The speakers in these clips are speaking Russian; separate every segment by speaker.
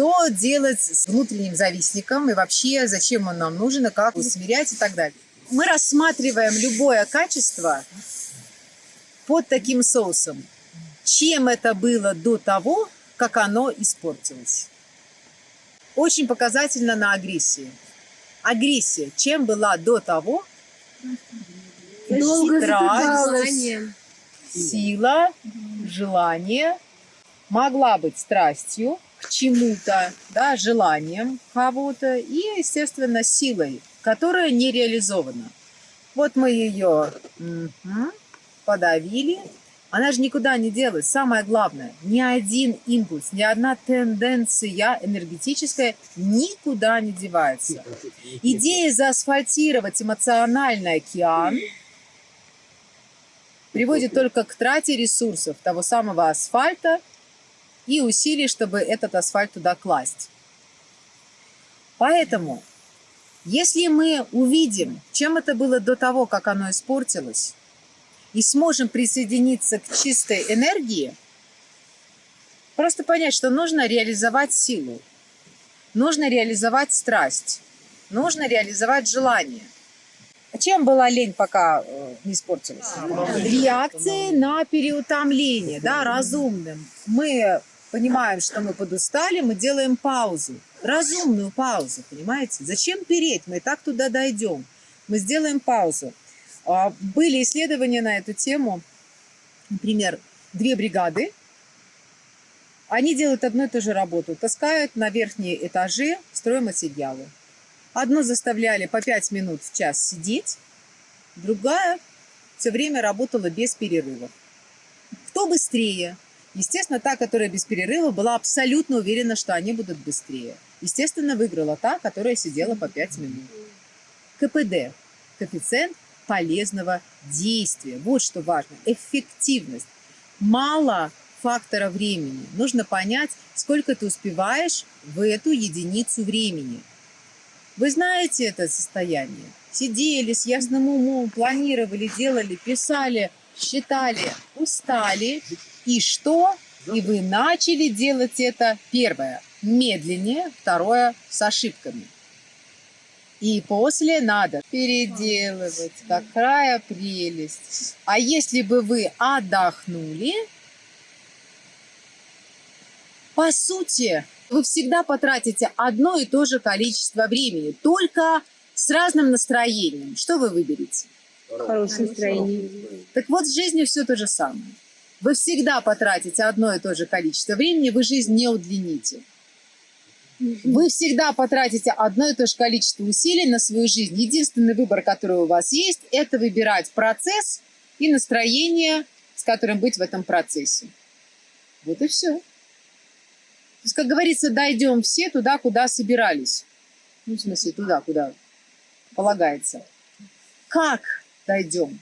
Speaker 1: что делать с внутренним завистником и вообще зачем он нам нужен и как усмирять и так далее. Мы рассматриваем любое качество под таким соусом. Чем это было до того, как оно испортилось. Очень показательно на агрессии. Агрессия чем была до того?
Speaker 2: Долго
Speaker 1: Страсть, сила, желание могла быть страстью к чему-то, да, желанием кого-то и, естественно, силой, которая не реализована. Вот мы ее угу, подавили, она же никуда не делась. Самое главное, ни один импульс, ни одна тенденция энергетическая никуда не девается. Идея заасфальтировать эмоциональный океан приводит только к трате ресурсов того самого асфальта и усилий, чтобы этот асфальт туда класть. Поэтому, если мы увидим, чем это было до того, как оно испортилось, и сможем присоединиться к чистой энергии, просто понять, что нужно реализовать силу, нужно реализовать страсть, нужно реализовать желание. А чем была лень, пока э, не испортилась? Реакции на переутомление, да, разумным. Мы понимаем, что мы подустали, мы делаем паузу, разумную паузу, понимаете? Зачем переть? Мы и так туда дойдем. Мы сделаем паузу. А, были исследования на эту тему. Например, две бригады. Они делают одну и ту же работу. Таскают на верхние этажи стройматериалы. Одну заставляли по 5 минут в час сидеть, другая все время работала без перерывов. Кто быстрее? Естественно, та, которая без перерыва, была абсолютно уверена, что они будут быстрее. Естественно, выиграла та, которая сидела по 5 минут. КПД – коэффициент полезного действия. Вот что важно. Эффективность. Мало фактора времени. Нужно понять, сколько ты успеваешь в эту единицу времени. Вы знаете это состояние? Сидели с ясным умом, планировали, делали, писали, считали, устали. И что? И вы начали делать это первое медленнее, второе с ошибками. И после надо переделывать. Какая прелесть. А если бы вы отдохнули, по сути, вы всегда потратите одно и то же количество времени, только с разным настроением. Что вы выберете?
Speaker 2: Хорошее настроение.
Speaker 1: Так вот, с жизнью все то же самое. Вы всегда потратите одно и то же количество времени, вы жизнь не удлините. Вы всегда потратите одно и то же количество усилий на свою жизнь. Единственный выбор, который у вас есть, это выбирать процесс и настроение, с которым быть в этом процессе. Вот и все. То есть, как говорится, дойдем все туда, куда собирались. Ну, в смысле, туда, куда полагается. Как дойдем?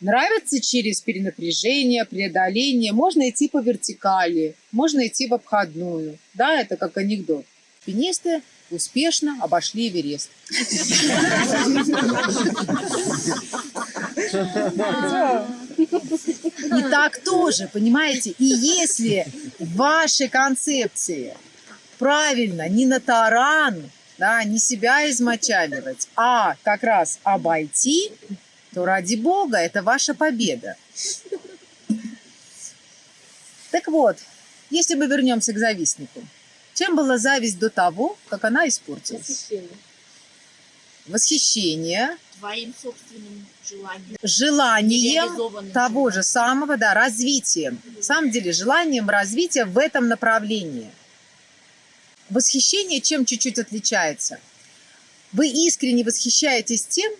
Speaker 1: Нравится через перенапряжение, преодоление. Можно идти по вертикали, можно идти в обходную. Да, это как анекдот. Пенисты успешно обошли Эверест. И так тоже, понимаете? И если в вашей концепции правильно, не на таран, да, не себя измочаливать, а как раз обойти, то ради бога, это ваша победа. Так вот, если мы вернемся к завистнику, чем была зависть до того, как она испортилась?
Speaker 2: Восхищение.
Speaker 1: Восхищение.
Speaker 3: Твоим собственным желанием.
Speaker 1: Желанием того же самого, да, развитием. На самом деле, желанием развития в этом направлении. Восхищение чем чуть-чуть отличается? Вы искренне восхищаетесь тем,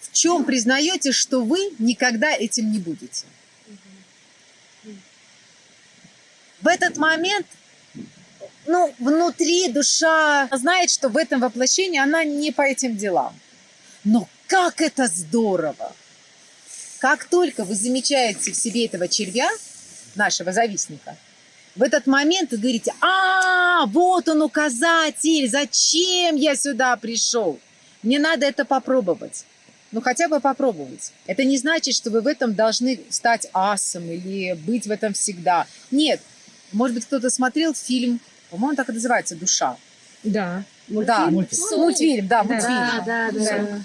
Speaker 1: в чем признаете, что вы никогда этим не будете. В этот момент, ну, внутри душа знает, что в этом воплощении она не по этим делам. Но как это здорово! Как только вы замечаете в себе этого червя, нашего завистника, в этот момент вы говорите, а, вот он указатель, зачем я сюда пришел? Мне надо это попробовать. Ну, хотя бы попробовать. Это не значит, что вы в этом должны стать асом или быть в этом всегда. Нет, Может быть, кто-то смотрел фильм, по-моему, так и называется «Душа».
Speaker 2: Да.
Speaker 1: Да,
Speaker 2: Мультфильм?
Speaker 1: мультфильм, да, мультфильм.
Speaker 2: Да, да, да.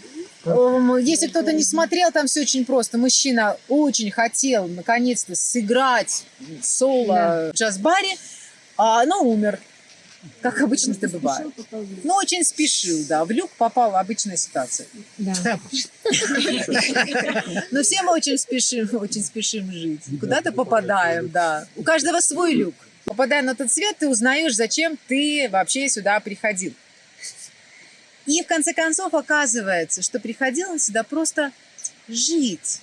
Speaker 1: Если кто-то не смотрел, там все очень просто. Мужчина очень хотел наконец-то сыграть соло в джаз-баре, а, но умер. Как обычно это бывает. Ну, очень спешил, да. В люк попала обычная ситуация.
Speaker 2: Да.
Speaker 1: Но все мы очень спешим, очень спешим жить. Куда-то попадаем, да. У каждого свой люк. Попадая на тот свет, ты узнаешь, зачем ты вообще сюда приходил. И в конце концов оказывается, что приходилось сюда просто жить,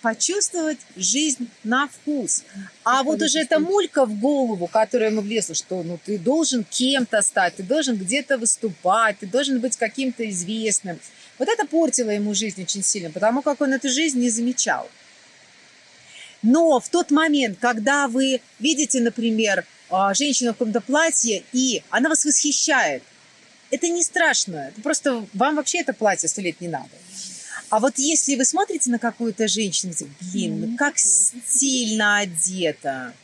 Speaker 1: почувствовать жизнь на вкус. А вот уже эта мулька в голову, которая ему влезла, что ну ты должен кем-то стать, ты должен где-то выступать, ты должен быть каким-то известным. Вот это портило ему жизнь очень сильно, потому как он эту жизнь не замечал. Но в тот момент, когда вы видите, например, а, женщину в каком-то платье, и она вас восхищает, это не страшно. Просто вам вообще это платье сто лет не надо. А вот если вы смотрите на какую-то женщину, блин, ну как стильно одета.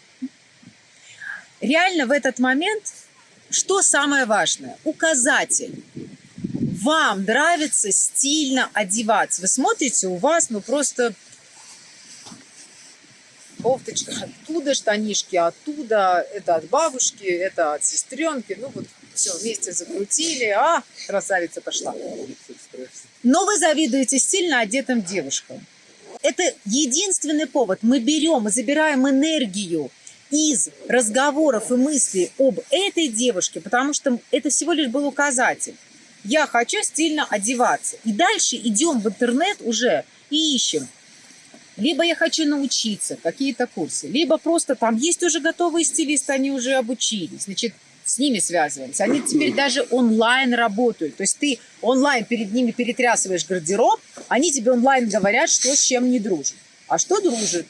Speaker 1: Реально в этот момент, что самое важное? Указатель. Вам нравится стильно одеваться. Вы смотрите, у вас ну просто кофточка оттуда, штанишки оттуда, это от бабушки, это от сестренки. Ну вот все, вместе закрутили, а, красавица пошла. Но вы завидуете стильно одетым девушкам. Это единственный повод. Мы берем, мы забираем энергию из разговоров и мыслей об этой девушке, потому что это всего лишь был указатель. Я хочу стильно одеваться. И дальше идем в интернет уже и ищем. Либо я хочу научиться, какие-то курсы, либо просто там есть уже готовые стилисты, они уже обучились. Значит, с ними связываемся. Они теперь даже онлайн работают. То есть ты онлайн перед ними перетрясываешь гардероб, они тебе онлайн говорят, что с чем не дружит. А что дружит?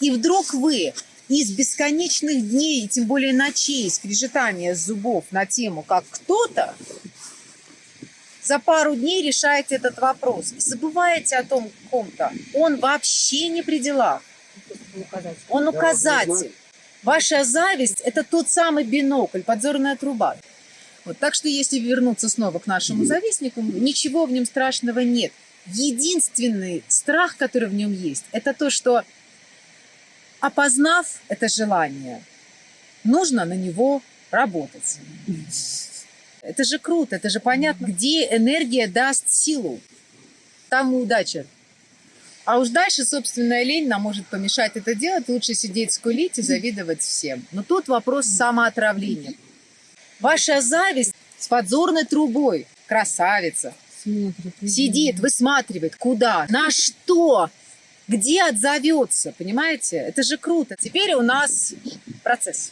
Speaker 1: И вдруг вы из бесконечных дней, и тем более ночей, скрежетания зубов на тему, как кто-то, за пару дней решаете этот вопрос. И забываете о том ком-то. Он вообще не при делах. Он указатель. Ваша зависть – это тот самый бинокль, подзорная труба. Вот, так что если вернуться снова к нашему завистнику, ничего в нем страшного нет. Единственный страх, который в нем есть, это то, что опознав это желание, нужно на него работать. Это же круто, это же понятно, где энергия даст силу, там и удача. А уж дальше собственная лень нам может помешать это делать. Лучше сидеть, скулить и завидовать всем. Но тут вопрос самоотравления. Ваша зависть с подзорной трубой, красавица,
Speaker 2: Смотрит.
Speaker 1: сидит, высматривает, куда, на что, где отзовется, понимаете? Это же круто. Теперь у нас процесс.